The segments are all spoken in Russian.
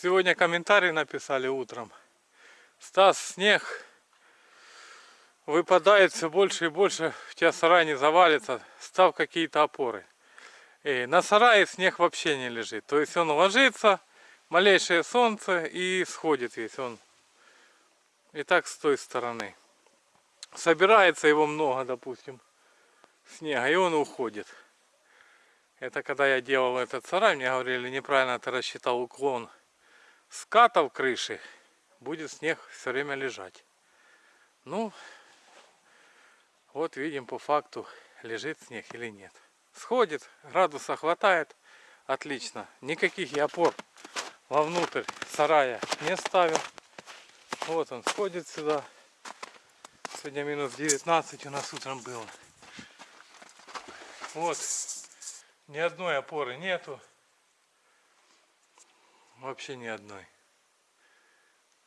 Сегодня комментарий написали утром. Стас, снег выпадает все больше и больше. У тебя сарай не завалится. Став какие-то опоры. И на сарае снег вообще не лежит. То есть он ложится, малейшее солнце и сходит весь он. И так с той стороны. Собирается его много, допустим, снега, и он уходит. Это когда я делал этот сарай, мне говорили, неправильно ты рассчитал уклон скатов крыши, будет снег все время лежать. Ну, вот видим по факту, лежит снег или нет. Сходит, градуса хватает, отлично. Никаких я опор вовнутрь сарая не ставил. Вот он сходит сюда. Сегодня минус 19 у нас утром было. Вот. Ни одной опоры нету. Вообще ни одной.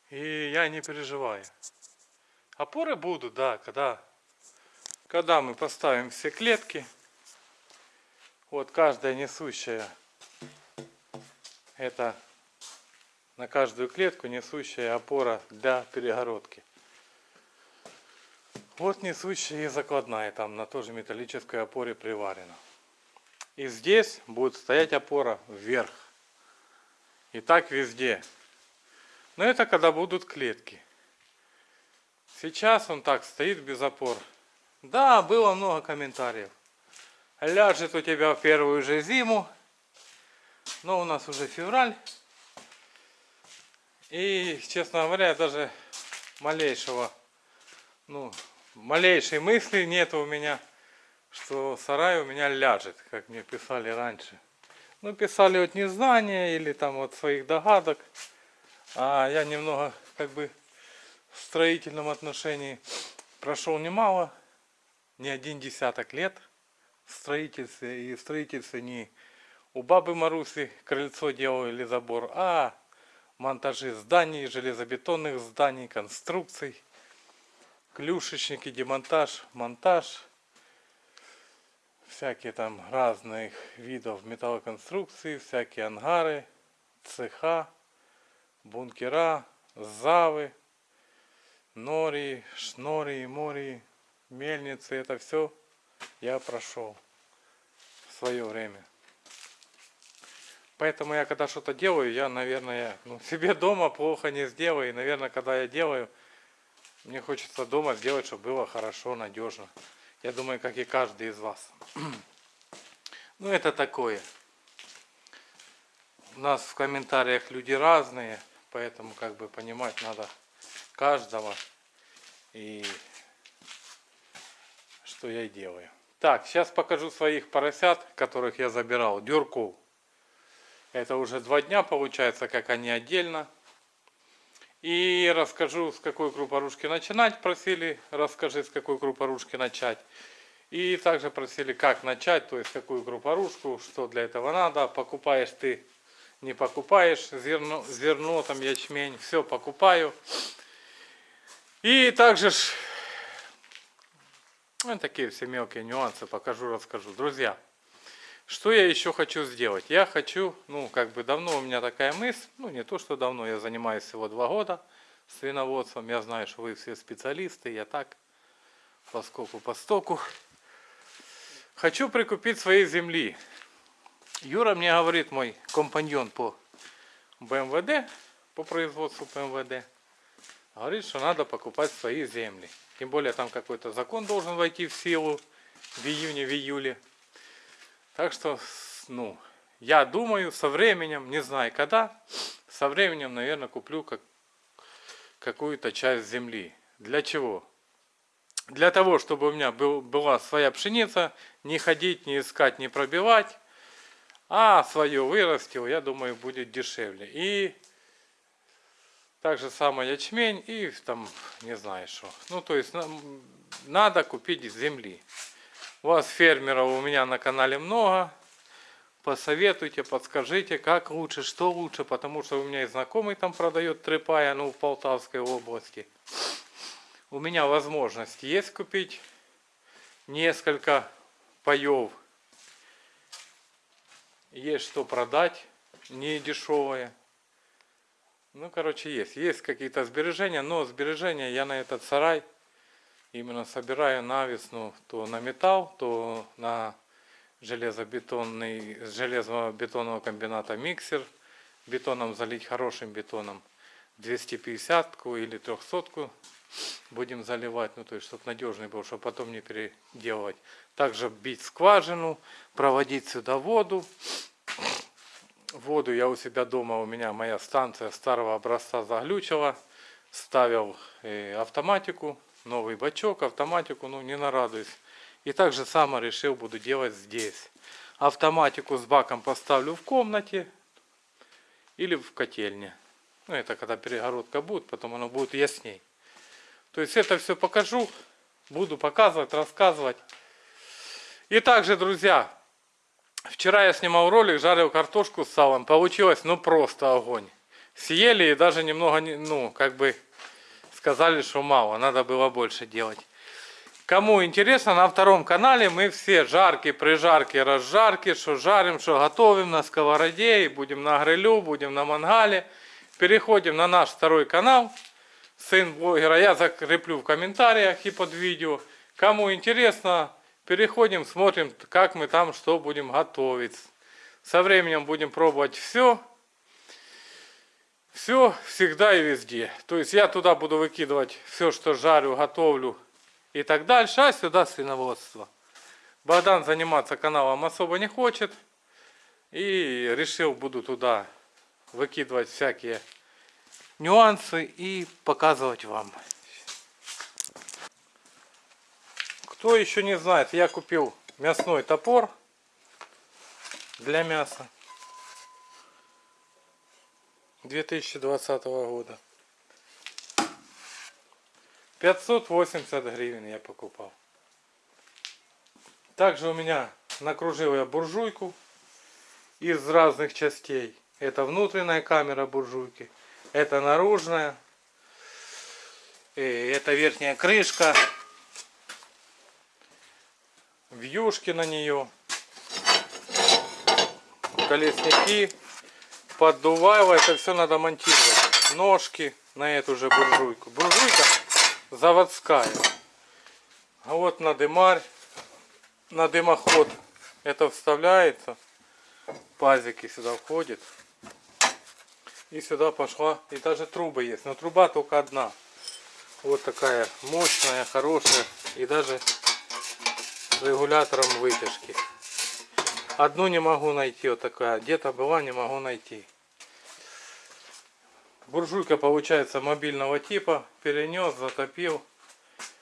И я не переживаю. Опоры будут, да, когда, когда мы поставим все клетки. Вот каждая несущая, это на каждую клетку несущая опора для перегородки. Вот несущая и закладная, там на тоже металлической опоре приварена. И здесь будет стоять опора вверх. И так везде. Но это когда будут клетки. Сейчас он так стоит без опор. Да, было много комментариев. Ляжет у тебя в первую же зиму. Но у нас уже февраль. И, честно говоря, даже малейшего, ну, малейшей мысли нет у меня, что сарай у меня ляжет, как мне писали раньше. Ну, писали от незнания или там от своих догадок. А я немного, как бы, в строительном отношении прошел немало, не один десяток лет в строительстве. И в строительстве не у бабы Маруси крыльцо делал или забор, а монтажи зданий, железобетонных зданий, конструкций клюшечники, демонтаж, монтаж, всякие там разных видов металлоконструкции, всякие ангары, цеха, бункера, завы, нори, шнори, мори, мельницы. Это все я прошел в свое время. Поэтому я когда что-то делаю, я, наверное, ну, себе дома плохо не сделаю. И, наверное, когда я делаю, мне хочется дома сделать, чтобы было хорошо, надежно. Я думаю, как и каждый из вас. Ну, это такое. У нас в комментариях люди разные, поэтому как бы понимать надо каждого и что я и делаю. Так, сейчас покажу своих поросят, которых я забирал, дюрков. Это уже два дня получается, как они отдельно. И расскажу, с какой крупорушки начинать, просили, расскажи, с какой крупорушки начать. И также просили, как начать, то есть какую крупорушку, что для этого надо. Покупаешь ты, не покупаешь, зерно, зерно там ячмень, все покупаю. И также ж, ну, такие все мелкие нюансы покажу, расскажу. Друзья, что я еще хочу сделать? Я хочу, ну, как бы давно у меня такая мысль, ну, не то, что давно, я занимаюсь всего два года свиноводством. Я знаю, что вы все специалисты, я так, поскольку по стоку. Хочу прикупить своей земли. Юра мне говорит, мой компаньон по БМВД, по производству БМВД, говорит, что надо покупать свои земли. Тем более там какой-то закон должен войти в силу в июне, в июле. Так что, ну, я думаю, со временем, не знаю когда, со временем, наверное, куплю как, какую-то часть земли. Для чего? Для того, чтобы у меня был, была своя пшеница, не ходить, не искать, не пробивать, а свое вырастил, я думаю, будет дешевле. И также самое ячмень и там, не знаю что. Ну, то есть, надо купить земли. Вас фермеров у меня на канале много. Посоветуйте, подскажите, как лучше, что лучше, потому что у меня и знакомый там продает трепая, ну, в Полтавской области. У меня возможность есть купить несколько паев. Есть что продать, не дешевое. Ну, короче, есть. Есть какие-то сбережения, но сбережения я на этот сарай именно собираю на весну то на металл, то на железобетонный, с железобетонного комбината миксер. Бетоном залить хорошим бетоном 250-ку или 300-ку будем заливать, ну то есть чтобы надежный был, чтобы потом не переделывать. Также бить скважину, проводить сюда воду. Воду я у себя дома, у меня моя станция старого образца заглючила. Ставил э, автоматику, новый бачок, автоматику, ну не нарадуюсь. И так же само решил буду делать здесь. Автоматику с баком поставлю в комнате или в котельне. Ну это когда перегородка будет, потом оно будет ясней. То есть это все покажу, буду показывать, рассказывать. И также, друзья, вчера я снимал ролик, жарил картошку с салом. Получилось, ну, просто огонь. Съели и даже немного, ну, как бы сказали, что мало, надо было больше делать. Кому интересно, на втором канале мы все жарки, прижарки, разжарки, что жарим, что готовим на сковороде, и будем на грилю, будем на мангале. Переходим на наш второй канал, сын блогера, я закреплю в комментариях и под видео. Кому интересно, Переходим, смотрим, как мы там что будем готовить. Со временем будем пробовать все. Все всегда и везде. То есть я туда буду выкидывать все, что жарю, готовлю и так дальше. А сюда свиноводство. Богдан заниматься каналом особо не хочет. И решил буду туда выкидывать всякие нюансы и показывать вам. Кто еще не знает, я купил мясной топор для мяса 2020 года. 580 гривен я покупал. Также у меня накружил я буржуйку из разных частей. Это внутренняя камера буржуйки, это наружная, и это верхняя крышка вьюшки на нее, колесники, поддувало, это все надо монтировать. Ножки на эту же буржуйку. Буржуйка заводская. А вот на дымарь, на дымоход это вставляется. Пазики сюда входит. И сюда пошла. И даже трубы есть. Но труба только одна. Вот такая мощная, хорошая. И даже регулятором вытяжки. Одну не могу найти, вот такая. Где-то была, не могу найти. Буржуйка получается мобильного типа. Перенес, затопил.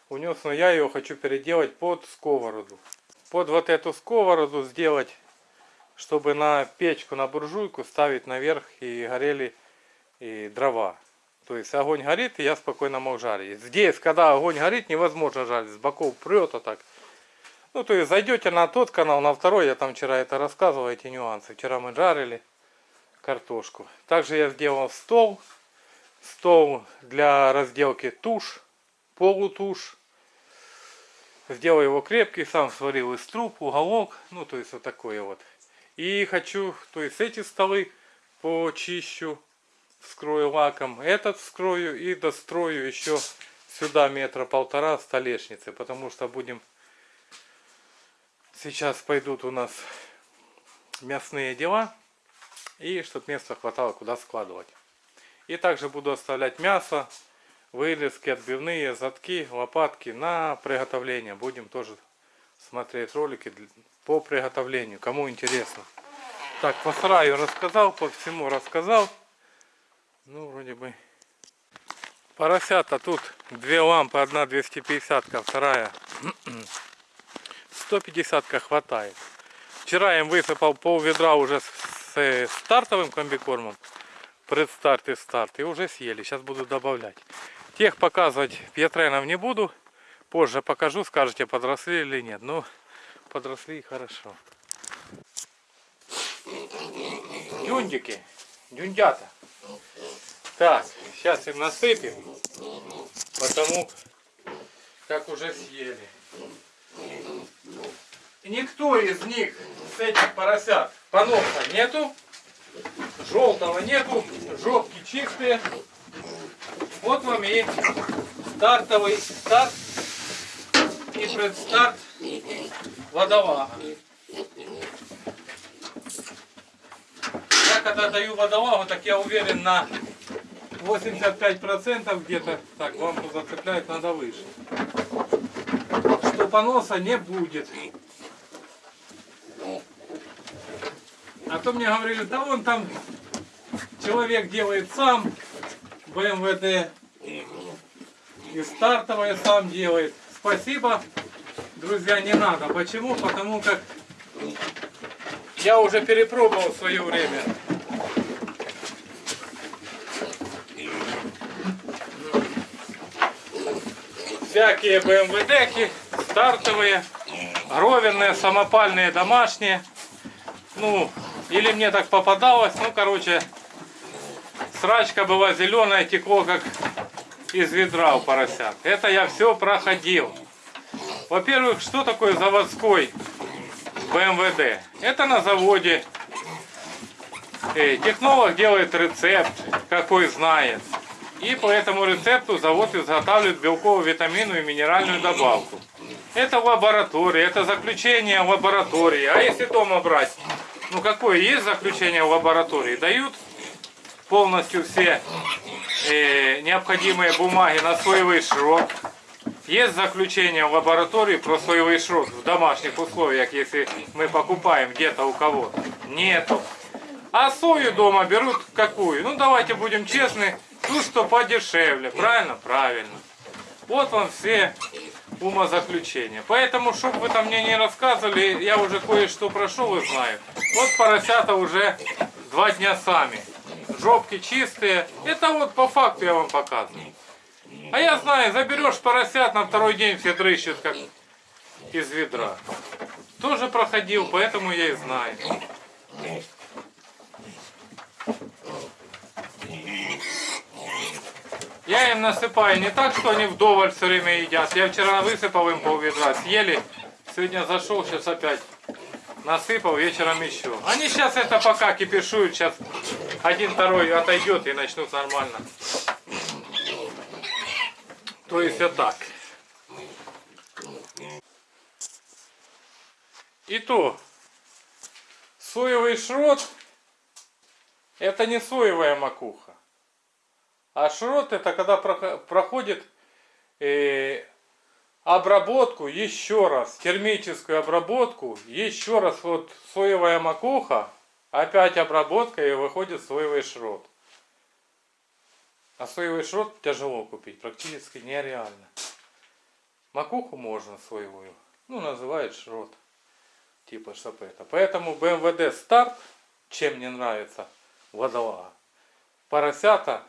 Унес, но я ее хочу переделать под сковороду. Под вот эту сковороду сделать, чтобы на печку, на буржуйку ставить наверх и горели и дрова. То есть огонь горит, и я спокойно мог жарить. Здесь, когда огонь горит, невозможно жарить. С боков прет, а так. Ну, то есть зайдете на тот канал, на второй, я там вчера это рассказывал, эти нюансы. Вчера мы жарили картошку. Также я сделал стол. Стол для разделки туш, полутуш. Сделал его крепкий, сам сварил из труб, уголок. Ну, то есть вот такое вот. И хочу, то есть эти столы почищу, вскрою лаком. Этот вскрою и дострою еще сюда метра полтора столешницы. Потому что будем Сейчас пойдут у нас мясные дела. И чтобы места хватало куда складывать. И также буду оставлять мясо, вырезки, отбивные, задки, лопатки на приготовление. Будем тоже смотреть ролики по приготовлению, кому интересно. Так, по сараю рассказал, по всему рассказал. Ну, вроде бы. Поросята тут две лампы, одна 250, вторая 150 хватает. Вчера им высыпал пол ведра уже с стартовым комбикормом. Предстарт и старт. И уже съели. Сейчас буду добавлять. Тех показывать пьетренов не буду. Позже покажу, скажете, подросли или нет. Ну, подросли хорошо. Дюндики. Дюндята. Так, сейчас им насыпем. Потому как уже съели никто из них, с этих поросят, поноса нету. Желтого нету, жопки чистые. Вот вам и стартовый старт и предстарт водолага. Я когда даю водолагу, так я уверен на 85% где-то, так, лампу зацеплять надо выше, что поноса не будет. А то мне говорили, да он там человек делает сам, БМВД, и стартовое сам делает. Спасибо, друзья, не надо. Почему? Потому как я уже перепробовал в свое время. Всякие БМВДки, стартовые, гровенные, самопальные, домашние. Ну, или мне так попадалось, ну, короче, срачка была зеленая, текло как из ведра у поросят. Это я все проходил. Во-первых, что такое заводской БМВД? Это на заводе. Э, технолог делает рецепт, какой знает. И по этому рецепту завод изготавливает белковую, витаминную и минеральную добавку. Это в лаборатории, это заключение лаборатории. А если дома брать, ну какое есть заключение в лаборатории? Дают полностью все э, необходимые бумаги на соевый шрот. Есть заключение в лаборатории про соевый шрот в домашних условиях, если мы покупаем где-то у кого-то. Нету. А сою дома берут какую? Ну давайте будем честны, ту, что подешевле. Правильно? Правильно. Вот вам все умозаключения. Поэтому, чтобы вы там мне не рассказывали, я уже кое-что прошел и знаю. Вот поросята уже два дня сами. Жопки чистые. Это вот по факту я вам показываю. А я знаю, заберешь поросят, на второй день все дрыщут, как из ведра. Тоже проходил, поэтому я и знаю. Я им насыпаю не так, что они вдоволь все время едят. Я вчера высыпал им пол ведра, съели. Сегодня зашел, сейчас опять насыпал, вечером еще. Они сейчас это пока кипишуют, сейчас один второй отойдет и начнут нормально. То есть вот так. И то, соевый шрот, это не соевая макуха. А шрот это когда проходит э, обработку еще раз, термическую обработку, еще раз вот соевая макуха, опять обработка и выходит соевый шрот. А соевый шрот тяжело купить, практически нереально. Макуху можно соевую, ну называют шрот, типа это. Поэтому БМВД старт, чем мне нравится водолага. Поросята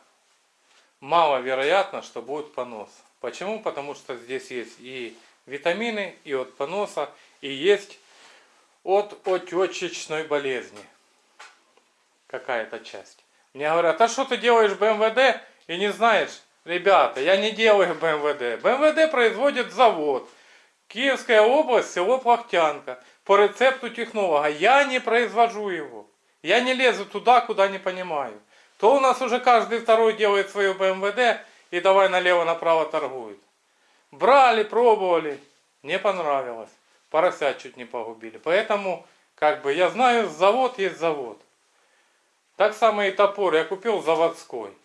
маловероятно, что будет понос. Почему? Потому что здесь есть и витамины, и от поноса, и есть от отечечной болезни. Какая-то часть. Мне говорят, а что ты делаешь БМВД и не знаешь? Ребята, я не делаю БМВД. БМВД производит завод. Киевская область, село Плахтянка. По рецепту технолога. Я не произвожу его. Я не лезу туда, куда не понимаю то у нас уже каждый второй делает свое БМВД и давай налево-направо торгует. Брали, пробовали, не понравилось. Поросят чуть не погубили. Поэтому, как бы, я знаю, завод есть завод. Так само и топор я купил заводской.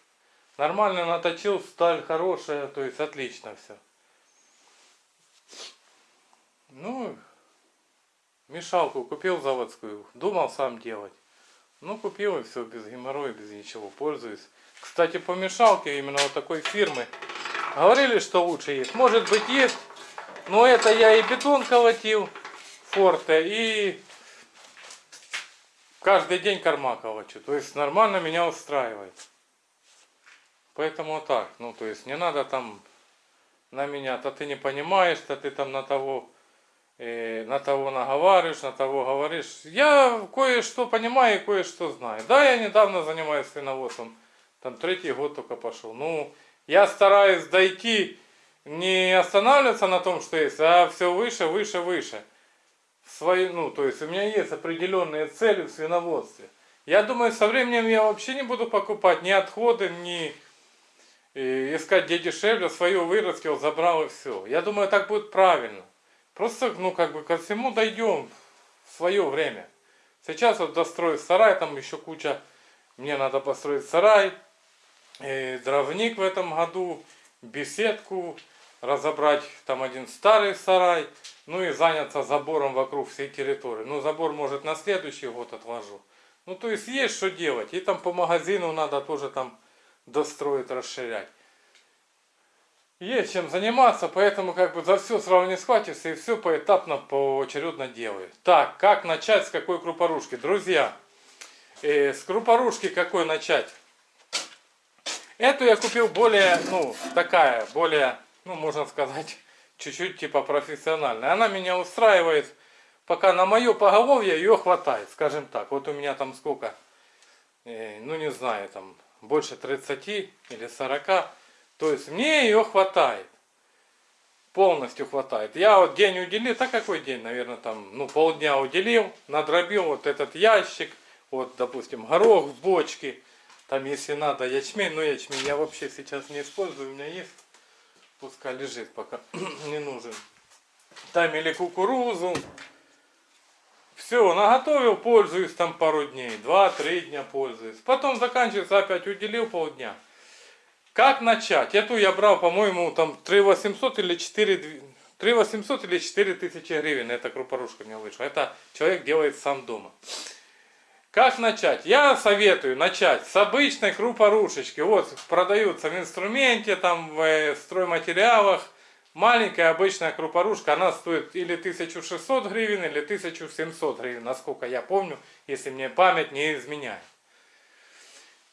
Нормально наточил, сталь хорошая, то есть отлично все. Ну, мешалку купил заводскую, думал сам делать. Ну, купил и все, без геморроя, без ничего, пользуюсь. Кстати, по мешалке именно вот такой фирмы. Говорили, что лучше есть. Может быть есть, но это я и бетон колотил, форте, и каждый день корма колочу. То есть нормально меня устраивает. Поэтому так, ну то есть не надо там на меня, то ты не понимаешь, то ты там на того на того наговариваешь, на того говоришь. Я кое-что понимаю и кое-что знаю. Да, я недавно занимаюсь свиноводством, там третий год только пошел. Ну, я стараюсь дойти, не останавливаться на том, что есть, а все выше, выше, выше. Свои, ну, то есть у меня есть определенные цели в свиноводстве. Я думаю, со временем я вообще не буду покупать ни отходы, ни э, искать где дешевле, свое вырастил, забрал и все. Я думаю, так будет правильно. Просто, ну, как бы ко всему дойдем в свое время. Сейчас вот достроить сарай, там еще куча, мне надо построить сарай, э, дровник в этом году, беседку, разобрать там один старый сарай, ну и заняться забором вокруг всей территории. Ну, забор, может, на следующий год отложу. Ну, то есть, есть что делать. И там по магазину надо тоже там достроить, расширять. Есть чем заниматься, поэтому как бы за все сразу не схватишься и все поэтапно, поочередно делаю. Так, как начать, с какой крупорушки? Друзья, э, с крупорушки какой начать? Эту я купил более, ну, такая, более, ну, можно сказать, чуть-чуть типа профессиональная. Она меня устраивает, пока на мое поголовье ее хватает, скажем так. Вот у меня там сколько, э, ну, не знаю, там больше 30 или 40 то есть мне ее хватает. Полностью хватает. Я вот день уделил, так какой день, наверное, там, ну, полдня уделил, надробил вот этот ящик, вот, допустим, горох в бочке, там, если надо, ячмень, но ячмень я вообще сейчас не использую, у меня есть, пускай лежит пока, не нужен. Там или кукурузу, все, наготовил, пользуюсь там пару дней, два-три дня пользуюсь. Потом заканчивается, опять уделил полдня. Как начать? Эту я брал, по-моему, там 3 800 или 4, 3 800 или 4 тысячи гривен. Эта крупорушка мне вышла. Это человек делает сам дома. Как начать? Я советую начать с обычной крупорушечки. Вот продаются в инструменте, там в э, стройматериалах. Маленькая обычная крупорушка, она стоит или 1600 гривен, или 1700 гривен, насколько я помню, если мне память не изменяет.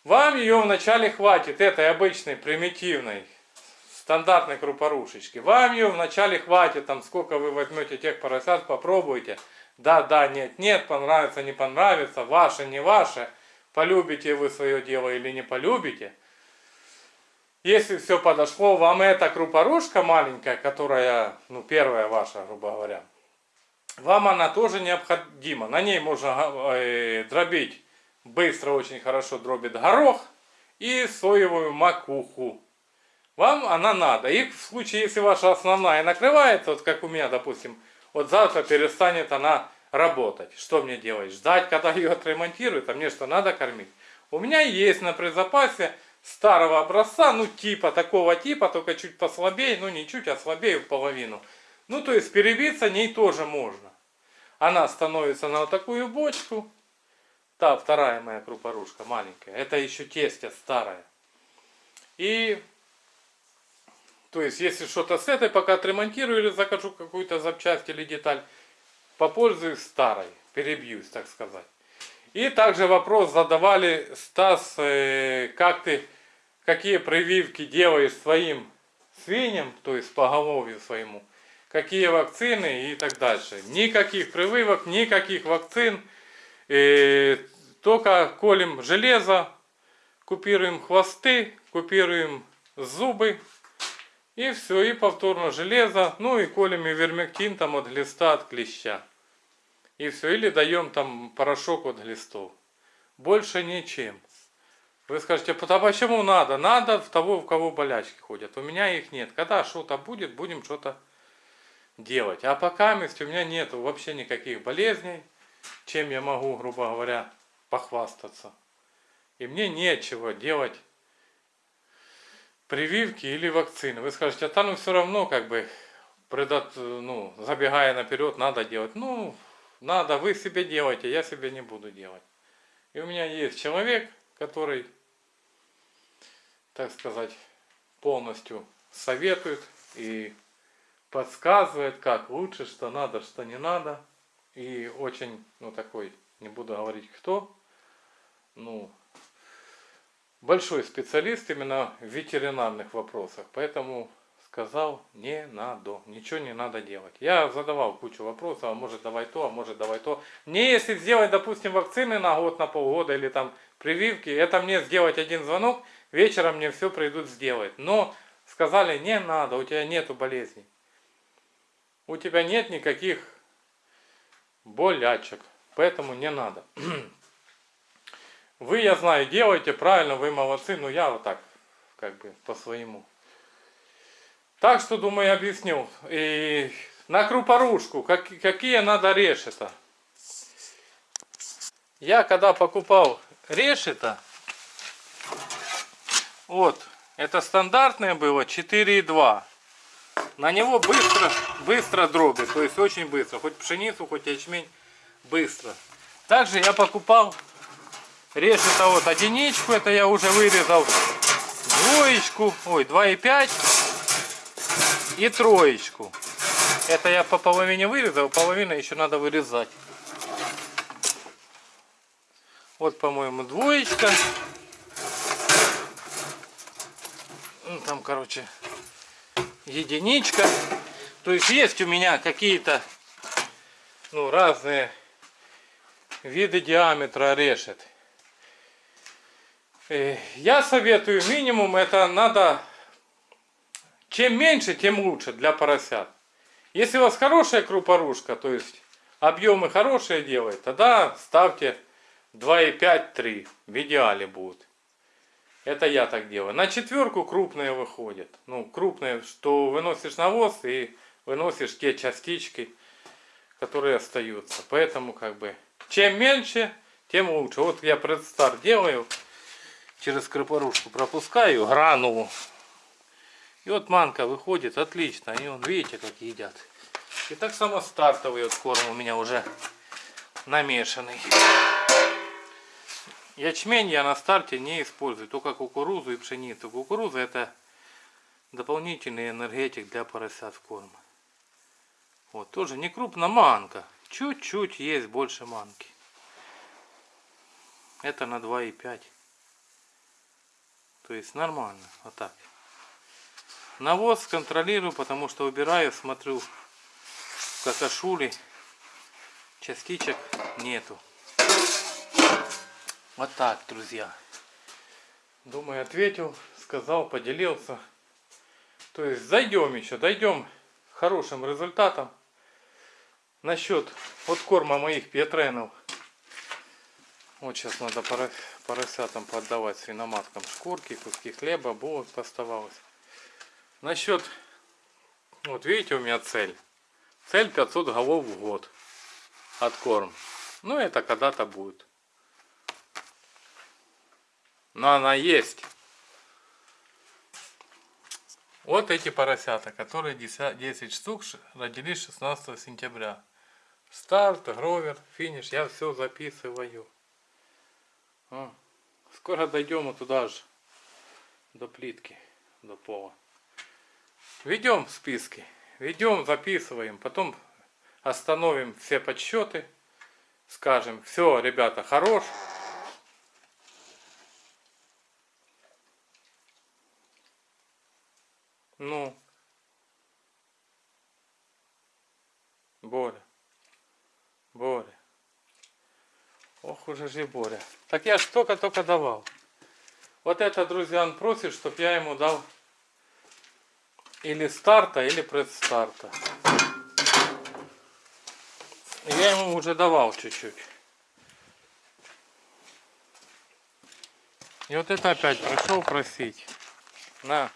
Вам ее вначале хватит, этой обычной, примитивной, стандартной крупорушечки. Вам ее вначале хватит, там сколько вы возьмете тех поросят, попробуйте. Да, да, нет, нет, понравится, не понравится, ваше, не ваше. Полюбите вы свое дело или не полюбите. Если все подошло, вам эта крупорушка маленькая, которая, ну, первая ваша, грубо говоря, вам она тоже необходима. На ней можно э, дробить быстро очень хорошо дробит горох и соевую макуху. Вам она надо. И в случае, если ваша основная накрывается, вот как у меня, допустим, вот завтра перестанет она работать. Что мне делать? Ждать, когда ее отремонтируют, а мне что, надо кормить? У меня есть на предзапасе старого образца, ну типа, такого типа, только чуть послабее, ну не чуть, а слабее в половину. Ну то есть перебиться ней тоже можно. Она становится на вот такую бочку, Та вторая моя крупорушка, маленькая. Это еще тестя старая. И, то есть, если что-то с этой пока отремонтирую или закажу какую-то запчасть или деталь, попользуюсь старой, перебьюсь, так сказать. И также вопрос задавали, Стас, э, как ты, какие прививки делаешь своим свиньям, то есть поголовью своему, какие вакцины и так дальше. Никаких прививок, никаких вакцин. Э, только колем железо, купируем хвосты, купируем зубы. И все, и повторно железо. Ну и колем и вермектин там от глиста, от клеща. И все, или даем там порошок от глистов. Больше ничем. Вы скажете, а почему надо? Надо в того, у кого болячки ходят. У меня их нет. Когда что-то будет, будем что-то делать. А пока у меня нету вообще никаких болезней, чем я могу, грубо говоря, похвастаться. И мне нечего делать прививки или вакцины. Вы скажете, а там все равно, как бы, предот, ну, забегая наперед, надо делать. Ну, надо, вы себе делайте, я себе не буду делать. И у меня есть человек, который, так сказать, полностью советует и подсказывает, как лучше, что надо, что не надо. И очень, ну такой, не буду говорить кто, ну, большой специалист именно в ветеринарных вопросах, поэтому сказал, не надо, ничего не надо делать. Я задавал кучу вопросов, а может давай то, а может давай то. Мне если сделать, допустим, вакцины на год, на полгода или там прививки, это мне сделать один звонок, вечером мне все придут сделать. Но сказали, не надо, у тебя нету болезней. У тебя нет никаких болячек, поэтому не надо. Вы, я знаю, делаете правильно, вы молодцы, но я вот так, как бы, по-своему. Так что, думаю, я объяснил. И на крупорушку, как, какие надо решета. Я когда покупал решета, вот, это стандартное было 4,2. На него быстро, быстро дроби, то есть очень быстро. Хоть пшеницу, хоть ячмень, быстро. Также я покупал решета вот одиничку, это я уже вырезал двоечку, ой, 2,5 и троечку. Это я по половине вырезал, половина еще надо вырезать. Вот, по-моему, двоечка. Ну, там, короче, единичка. То есть есть у меня какие-то ну, разные виды диаметра решет. Э, я советую минимум это надо чем меньше, тем лучше для поросят. Если у вас хорошая крупорушка, то есть объемы хорошие делает, тогда ставьте 2,5-3 в идеале будут. Это я так делаю. На четверку крупные выходят. Ну, крупные, что выносишь навоз и выносишь те частички, которые остаются. Поэтому, как бы, чем меньше, тем лучше. Вот я предстар делаю, через крупорушку пропускаю гранулу. И вот манка выходит отлично. И он, видите, как едят. И так само стартовый вот корм у меня уже намешанный. Ячмень я на старте не использую, только кукурузу и пшеницу. Кукуруза это дополнительный энергетик для поросят в корм. Вот, тоже не крупно манка. Чуть-чуть есть больше манки. Это на 2,5. То есть нормально. Вот так. Навоз контролирую, потому что убираю, смотрю в какашуле. Частичек нету. Вот так, друзья. Думаю, ответил, сказал, поделился. То есть зайдем еще, дойдем хорошим результатам. Насчет вот корма моих петренов. Вот сейчас надо поросятам поддавать свиноматкам шкурки, куски хлеба, булок поставалось. Насчет, вот видите у меня цель. Цель 500 голов в год. От корм. Ну это когда-то будет. Но она есть. Вот эти поросята, которые 10, 10 штук родились 16 сентября. Старт, гровер, финиш, я все записываю. О, скоро дойдем туда же, до плитки, до пола. Ведем списки, ведем, записываем, потом остановим все подсчеты, скажем, все, ребята, хорош. Ох уже же Боря. Так я ж только-только давал. Вот это, друзья, он просит, чтобы я ему дал или старта, или предстарта. Я ему уже давал чуть-чуть. И вот это опять пришел просить. На.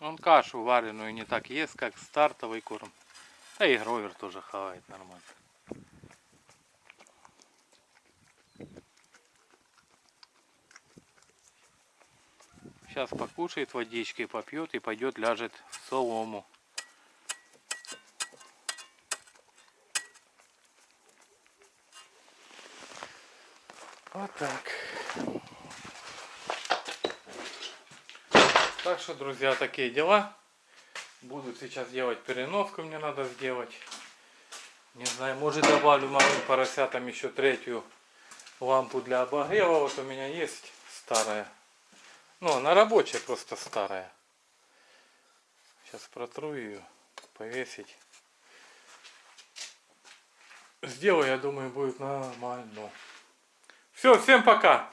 Он кашу вареную не так ест, как стартовый корм. Да и гровер тоже хавает нормально. Сейчас покушает водички, попьет и пойдет ляжет в солому. Вот так. Так что, друзья, такие дела. Буду сейчас делать переноску, мне надо сделать. Не знаю, может добавлю малым поросятам еще третью лампу для обогрева. Вот у меня есть старая. Ну, она рабочая, просто старая. Сейчас протру ее, повесить. Сделаю, я думаю, будет нормально. Все, всем пока.